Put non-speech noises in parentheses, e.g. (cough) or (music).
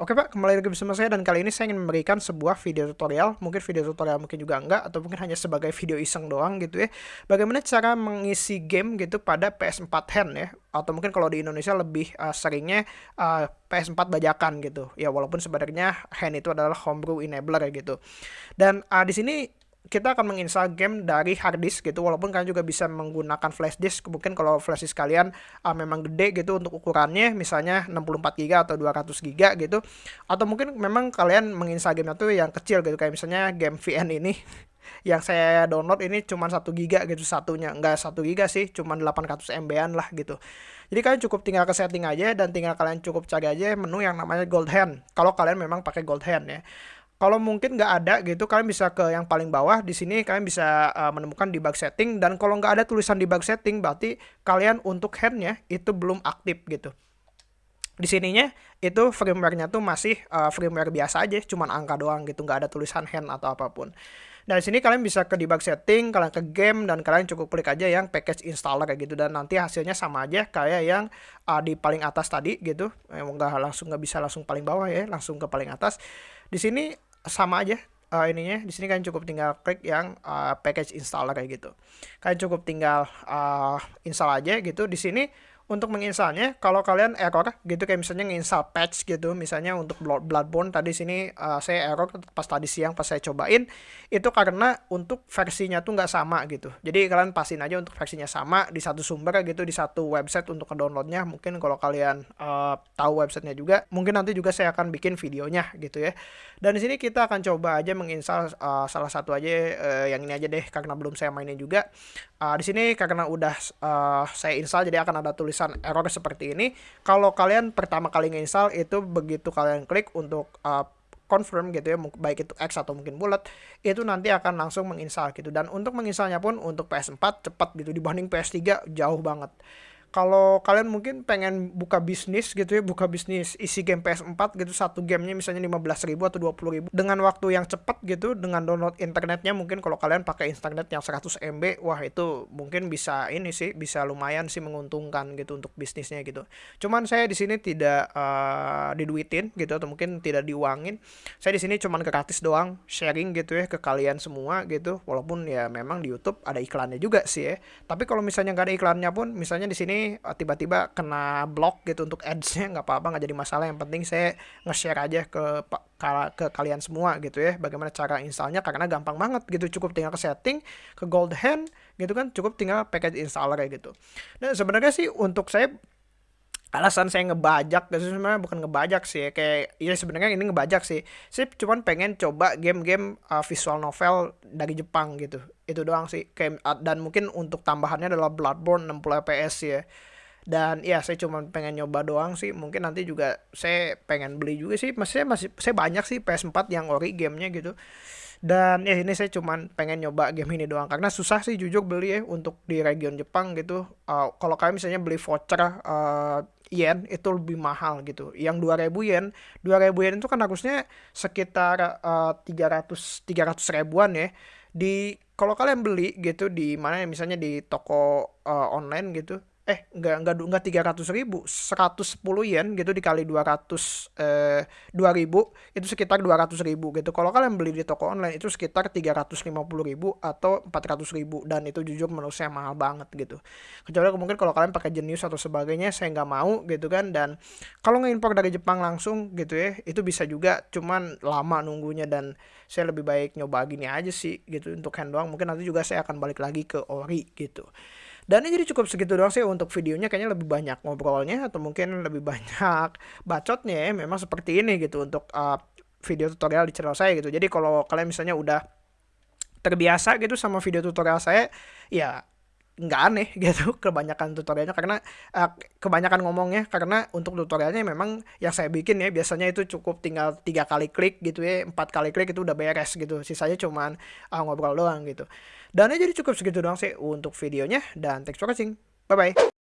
Oke Pak, kembali lagi bersama saya dan kali ini saya ingin memberikan sebuah video tutorial, mungkin video tutorial mungkin juga enggak, atau mungkin hanya sebagai video iseng doang gitu ya. Bagaimana cara mengisi game gitu pada PS4 hand ya, atau mungkin kalau di Indonesia lebih uh, seringnya uh, PS4 bajakan gitu. Ya walaupun sebenarnya hand itu adalah homebrew enabler gitu. Dan uh, di sini kita akan menginstal game dari hard disk gitu walaupun kalian juga bisa menggunakan flash disk. Mungkin kalau flash disk kalian uh, memang gede gitu untuk ukurannya misalnya 64 GB atau 200 GB gitu. Atau mungkin memang kalian menginstal game itu yang kecil gitu kayak misalnya game VN ini (laughs) yang saya download ini cuma 1 GB gitu satunya. Enggak 1 GB sih cuma 800 MB-an lah gitu. Jadi kalian cukup tinggal ke setting aja dan tinggal kalian cukup cari aja menu yang namanya gold hand. Kalau kalian memang pakai gold hand ya kalau mungkin nggak ada gitu, kalian bisa ke yang paling bawah. Di sini kalian bisa uh, menemukan debug setting. Dan kalau nggak ada tulisan debug setting, berarti kalian untuk handnya itu belum aktif gitu. Di sininya itu firmware-nya tuh masih uh, firmware biasa aja, cuman angka doang gitu, nggak ada tulisan hand atau apa pun. Di sini kalian bisa ke debug setting, kalian ke game dan kalian cukup klik aja yang package installer kayak gitu dan nanti hasilnya sama aja kayak yang uh, di paling atas tadi gitu. Emang nggak langsung nggak bisa langsung paling bawah ya, langsung ke paling atas. Di sini sama aja uh, ininya di sini kan cukup tinggal klik yang uh, package installer kayak gitu. Kalian cukup tinggal uh, install aja gitu. Di sini untuk menginstalnya kalau kalian error gitu kayak misalnya nginstal patch gitu misalnya untuk Bloodborne tadi sini uh, saya error pas tadi siang pas saya cobain itu karena untuk versinya tuh nggak sama gitu. Jadi kalian pastiin aja untuk versinya sama di satu sumber gitu di satu website untuk downloadnya mungkin kalau kalian uh, tahu websitenya juga mungkin nanti juga saya akan bikin videonya gitu ya. Dan di sini kita akan coba aja menginstal uh, salah satu aja uh, yang ini aja deh karena belum saya mainin juga. Uh, di sini karena udah uh, saya install jadi akan ada tulis tulisan error seperti ini. Kalau kalian pertama kali nginstal itu begitu kalian klik untuk uh, confirm gitu ya baik itu X atau mungkin bulat itu nanti akan langsung menginstal gitu dan untuk menginstalnya pun untuk PS4 cepat gitu dibanding PS3 jauh banget kalau kalian mungkin pengen buka bisnis gitu ya, buka bisnis isi game PS4 gitu, satu gamenya misalnya 15 ribu atau 20 ribu dengan waktu yang cepat gitu, dengan download internetnya mungkin kalau kalian pakai internet yang 100 MB, wah itu mungkin bisa ini sih, bisa lumayan sih menguntungkan gitu untuk bisnisnya gitu. Cuman saya di sini tidak uh, diduitin gitu atau mungkin tidak diuangin. Saya di sini cuman gratis doang sharing gitu ya ke kalian semua gitu. Walaupun ya memang di YouTube ada iklannya juga sih ya. Tapi kalau misalnya nggak ada iklannya pun, misalnya di sini Eh, tiba-tiba kena blok gitu untuk ads-nya nggak apa-apa nggak jadi masalah. Yang penting saya nge-share aja ke ke kalian semua gitu ya bagaimana cara installnya karena gampang banget gitu. Cukup tinggal ke setting ke gold hand gitu kan cukup tinggal package installer kayak gitu. Dan sebenarnya sih untuk saya alasan saya ngebajak gitu sebenarnya bukan ngebajak sih ya. kayak ya sebenarnya ini ngebajak sih. Saya cuma pengen coba game-game uh, visual novel dari Jepang gitu. Itu doang sih kayak dan mungkin untuk tambahannya adalah Bloodborne 60 fps ya. Dan ya saya cuma pengen nyoba doang sih. Mungkin nanti juga saya pengen beli juga sih. Masih masih saya banyak sih PS4 yang ori gamenya gitu dan ya ini saya cuman pengen nyoba game ini doang. Karena susah sih jujur beli ya untuk di region Jepang gitu. Uh, kalau kalian misalnya beli voucher uh, yen itu lebih mahal gitu. Yang 2000 yen 2000 yen itu kan harusnya sekitar uh, 300 300 ribuan ya. Di kalau kalian beli gitu di mana misalnya di toko uh, online gitu eh enggak enggak enggak tiga ratus ribu seratus sepuluh yen gitu dikali dua ratus eh, dua ribu itu sekitar dua ratus ribu gitu. Kalau kalian beli di toko online itu sekitar tiga ratus lima puluh ribu atau empat ratus ribu. Dan itu jujur menurut saya mahal banget gitu. Kecuali mungkin kalau kalian pakai jenius atau sebagainya saya nggak mau gitu kan. Dan kalau ngimpor dari Jepang langsung gitu ya itu bisa juga. Cuman lama nunggunya dan saya lebih baik nyoba gini aja sih gitu untuk hand doang. Mungkin nanti juga saya akan balik lagi ke ori gitu dan ini jadi cukup segitu doang sih untuk videonya kayaknya lebih banyak ngobrolnya atau mungkin lebih banyak (laughs) bacotnya ya memang seperti ini gitu untuk uh, video tutorial di channel saya gitu. Jadi kalau kalian misalnya udah terbiasa gitu sama video tutorial saya ya nggak aneh (laughs) gitu kebanyakan tutorialnya. Karena uh, kebanyakan ngomongnya karena untuk tutorialnya memang yang saya bikin ya biasanya itu cukup tinggal tiga kali klik gitu ya empat kali klik itu udah beres gitu. Sisanya cuman uh, ngobrol doang gitu. Dan jadi cukup segitu doang sih untuk videonya dan thanks for watching. Bye bye